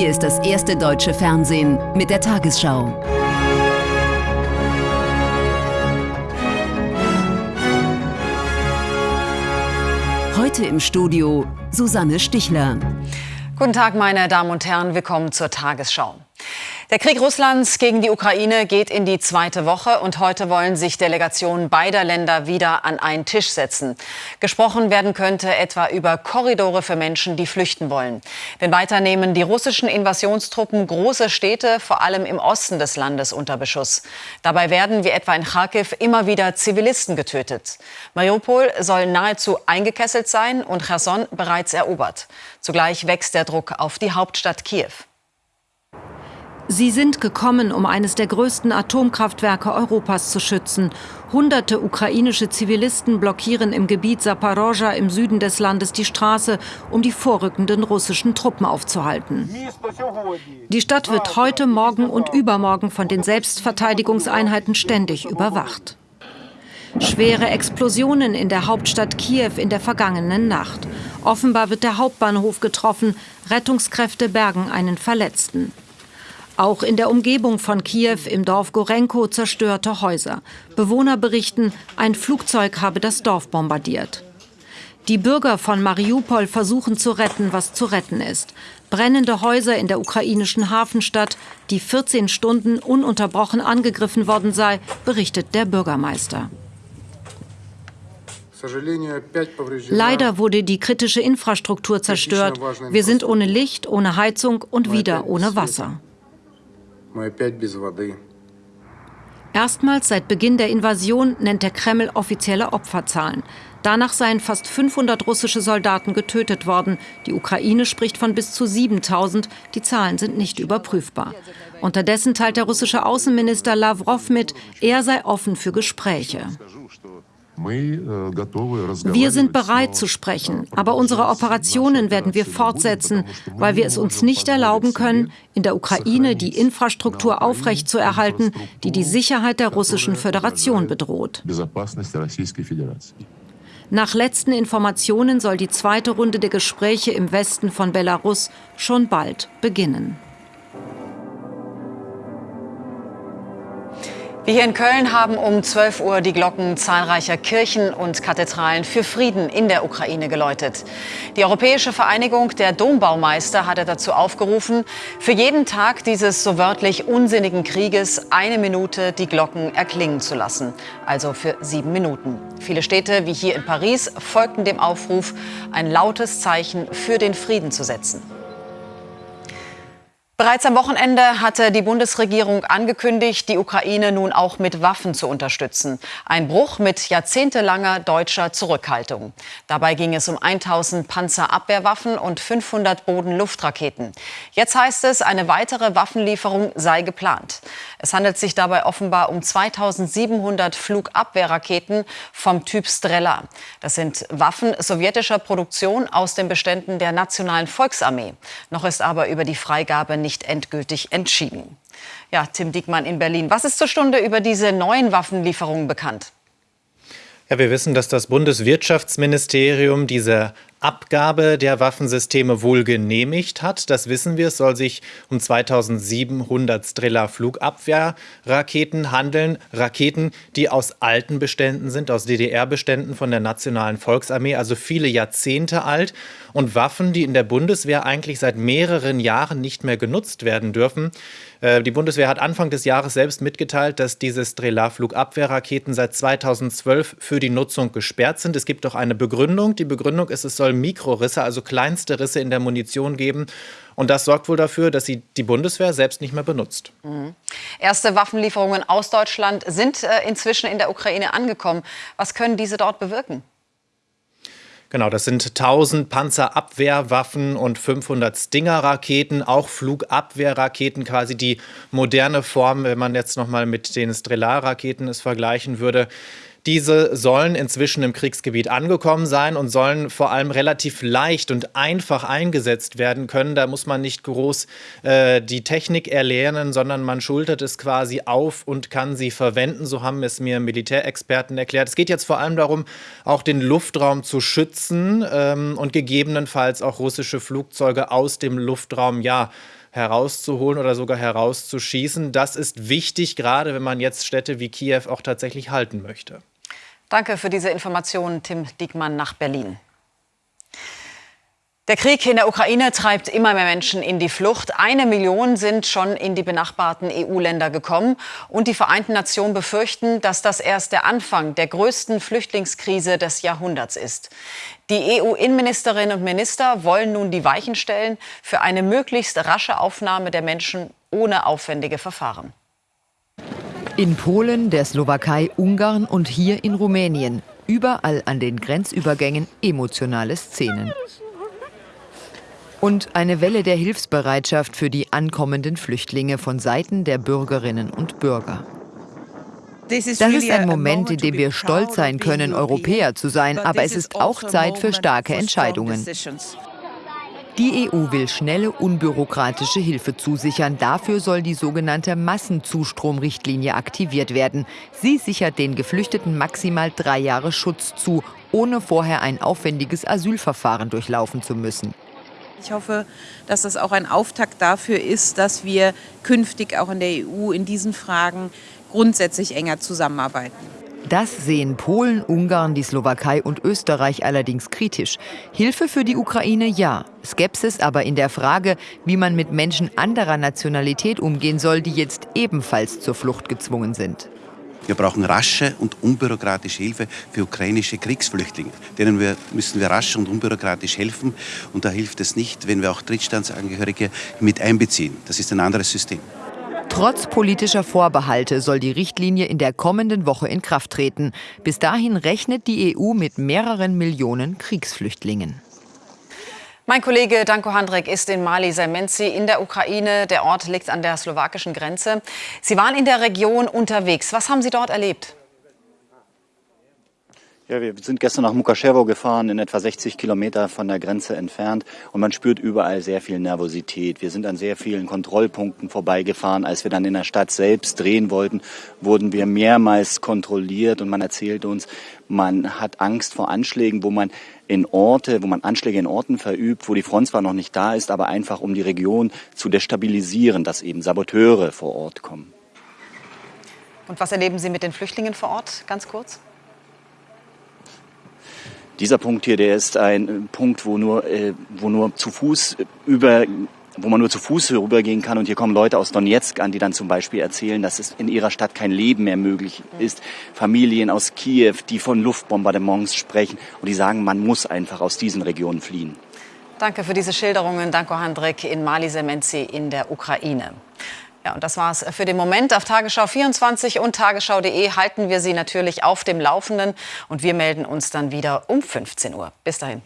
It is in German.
Hier ist das erste deutsche Fernsehen mit der Tagesschau. Heute im Studio Susanne Stichler. Guten Tag, meine Damen und Herren, willkommen zur Tagesschau. Der Krieg Russlands gegen die Ukraine geht in die zweite Woche und heute wollen sich Delegationen beider Länder wieder an einen Tisch setzen. Gesprochen werden könnte etwa über Korridore für Menschen, die flüchten wollen. Denn weiter nehmen die russischen Invasionstruppen große Städte, vor allem im Osten des Landes, unter Beschuss. Dabei werden, wie etwa in Kharkiv, immer wieder Zivilisten getötet. Mariupol soll nahezu eingekesselt sein und Cherson bereits erobert. Zugleich wächst der Druck auf die Hauptstadt Kiew. Sie sind gekommen, um eines der größten Atomkraftwerke Europas zu schützen. Hunderte ukrainische Zivilisten blockieren im Gebiet Saporoscha im Süden des Landes die Straße, um die vorrückenden russischen Truppen aufzuhalten. Die Stadt wird heute, morgen und übermorgen von den Selbstverteidigungseinheiten ständig überwacht. Schwere Explosionen in der Hauptstadt Kiew in der vergangenen Nacht. Offenbar wird der Hauptbahnhof getroffen. Rettungskräfte bergen einen Verletzten. Auch in der Umgebung von Kiew im Dorf Gorenko zerstörte Häuser. Bewohner berichten, ein Flugzeug habe das Dorf bombardiert. Die Bürger von Mariupol versuchen zu retten, was zu retten ist. Brennende Häuser in der ukrainischen Hafenstadt, die 14 Stunden ununterbrochen angegriffen worden sei, berichtet der Bürgermeister. Leider wurde die kritische Infrastruktur zerstört. Wir sind ohne Licht, ohne Heizung und wieder ohne Wasser. Erstmals seit Beginn der Invasion nennt der Kreml offizielle Opferzahlen. Danach seien fast 500 russische Soldaten getötet worden. Die Ukraine spricht von bis zu 7000. Die Zahlen sind nicht überprüfbar. Unterdessen teilt der russische Außenminister Lavrov mit, er sei offen für Gespräche. Wir sind bereit zu sprechen, aber unsere Operationen werden wir fortsetzen, weil wir es uns nicht erlauben können, in der Ukraine die Infrastruktur aufrechtzuerhalten, die die Sicherheit der Russischen Föderation bedroht. Nach letzten Informationen soll die zweite Runde der Gespräche im Westen von Belarus schon bald beginnen. Wir hier in Köln haben um 12 Uhr die Glocken zahlreicher Kirchen und Kathedralen für Frieden in der Ukraine geläutet. Die Europäische Vereinigung der Dombaumeister hatte dazu aufgerufen, für jeden Tag dieses so wörtlich unsinnigen Krieges eine Minute die Glocken erklingen zu lassen. Also für sieben Minuten. Viele Städte, wie hier in Paris, folgten dem Aufruf, ein lautes Zeichen für den Frieden zu setzen. Bereits am Wochenende hatte die Bundesregierung angekündigt, die Ukraine nun auch mit Waffen zu unterstützen. Ein Bruch mit jahrzehntelanger deutscher Zurückhaltung. Dabei ging es um 1000 Panzerabwehrwaffen und 500 Bodenluftraketen. Jetzt heißt es, eine weitere Waffenlieferung sei geplant. Es handelt sich dabei offenbar um 2700 Flugabwehrraketen vom Typ Strela. Das sind Waffen sowjetischer Produktion aus den Beständen der Nationalen Volksarmee. Noch ist aber über die Freigabe nicht nicht endgültig entschieden. Ja, Tim Diekmann in Berlin. Was ist zur Stunde über diese neuen Waffenlieferungen bekannt? Ja, wir wissen, dass das Bundeswirtschaftsministerium diese Abgabe der Waffensysteme wohl genehmigt hat. Das wissen wir. Es soll sich um 2700 Strela Flugabwehrraketen handeln. Raketen, die aus alten Beständen sind, aus DDR-Beständen von der Nationalen Volksarmee, also viele Jahrzehnte alt. Und Waffen, die in der Bundeswehr eigentlich seit mehreren Jahren nicht mehr genutzt werden dürfen. Äh, die Bundeswehr hat Anfang des Jahres selbst mitgeteilt, dass diese Strela-Flugabwehrraketen seit 2012 für die Nutzung gesperrt sind. Es gibt auch eine Begründung. Die Begründung ist, es soll soll Mikrorisse, also kleinste Risse in der Munition geben. Und das sorgt wohl dafür, dass sie die Bundeswehr selbst nicht mehr benutzt. Mhm. Erste Waffenlieferungen aus Deutschland sind äh, inzwischen in der Ukraine angekommen. Was können diese dort bewirken? Genau, das sind 1000 Panzerabwehrwaffen und 500 Stinger-Raketen, auch Flugabwehrraketen, quasi die moderne Form, wenn man jetzt noch mal mit den Strelar-Raketen es vergleichen würde. Diese sollen inzwischen im Kriegsgebiet angekommen sein und sollen vor allem relativ leicht und einfach eingesetzt werden können. Da muss man nicht groß äh, die Technik erlernen, sondern man schultert es quasi auf und kann sie verwenden. So haben es mir Militärexperten erklärt. Es geht jetzt vor allem darum, auch den Luftraum zu schützen ähm, und gegebenenfalls auch russische Flugzeuge aus dem Luftraum ja herauszuholen oder sogar herauszuschießen. Das ist wichtig, gerade wenn man jetzt Städte wie Kiew auch tatsächlich halten möchte. Danke für diese Informationen, Tim Diekmann nach Berlin. Der Krieg in der Ukraine treibt immer mehr Menschen in die Flucht. Eine Million sind schon in die benachbarten EU-Länder gekommen. Und die Vereinten Nationen befürchten, dass das erst der Anfang der größten Flüchtlingskrise des Jahrhunderts ist. Die EU-Innenministerinnen und Minister wollen nun die Weichen stellen für eine möglichst rasche Aufnahme der Menschen ohne aufwendige Verfahren. In Polen, der Slowakei, Ungarn und hier in Rumänien. Überall an den Grenzübergängen emotionale Szenen und eine Welle der Hilfsbereitschaft für die ankommenden Flüchtlinge von Seiten der Bürgerinnen und Bürger. Das ist ein Moment, in dem wir stolz sein können, Europäer zu sein, aber es ist auch Zeit für starke Entscheidungen. Die EU will schnelle, unbürokratische Hilfe zusichern. Dafür soll die sogenannte Massenzustromrichtlinie aktiviert werden. Sie sichert den Geflüchteten maximal drei Jahre Schutz zu, ohne vorher ein aufwendiges Asylverfahren durchlaufen zu müssen. Ich hoffe, dass das auch ein Auftakt dafür ist, dass wir künftig auch in der EU in diesen Fragen grundsätzlich enger zusammenarbeiten. Das sehen Polen, Ungarn, die Slowakei und Österreich allerdings kritisch. Hilfe für die Ukraine ja, Skepsis aber in der Frage, wie man mit Menschen anderer Nationalität umgehen soll, die jetzt ebenfalls zur Flucht gezwungen sind. Wir brauchen rasche und unbürokratische Hilfe für ukrainische Kriegsflüchtlinge. Denen wir, müssen wir rasch und unbürokratisch helfen. Und da hilft es nicht, wenn wir auch Drittstaatsangehörige mit einbeziehen. Das ist ein anderes System. Trotz politischer Vorbehalte soll die Richtlinie in der kommenden Woche in Kraft treten. Bis dahin rechnet die EU mit mehreren Millionen Kriegsflüchtlingen. Mein Kollege Danko Handrek ist in Mali Semenzi in der Ukraine. Der Ort liegt an der slowakischen Grenze. Sie waren in der Region unterwegs. Was haben Sie dort erlebt? Ja, wir sind gestern nach Mukaschewo gefahren, in etwa 60 Kilometer von der Grenze entfernt. Und man spürt überall sehr viel Nervosität. Wir sind an sehr vielen Kontrollpunkten vorbeigefahren. Als wir dann in der Stadt selbst drehen wollten, wurden wir mehrmals kontrolliert. Und man erzählt uns, man hat Angst vor Anschlägen, wo man in Orte, wo man Anschläge in Orten verübt, wo die Front zwar noch nicht da ist, aber einfach um die Region zu destabilisieren, dass eben Saboteure vor Ort kommen. Und was erleben Sie mit den Flüchtlingen vor Ort, ganz kurz? Dieser Punkt hier, der ist ein äh, Punkt, wo nur, äh, wo nur zu Fuß über wo man nur zu Fuß rübergehen kann. Und hier kommen Leute aus Donetsk an, die dann zum Beispiel erzählen, dass es in ihrer Stadt kein Leben mehr möglich ist. Familien aus Kiew, die von Luftbombardements sprechen und die sagen, man muss einfach aus diesen Regionen fliehen. Danke für diese Schilderungen. Danko Handrek in Mali Semenzi in der Ukraine. Ja, und das war's für den Moment. Auf Tagesschau 24 und tagesschau.de halten wir Sie natürlich auf dem Laufenden und wir melden uns dann wieder um 15 Uhr. Bis dahin.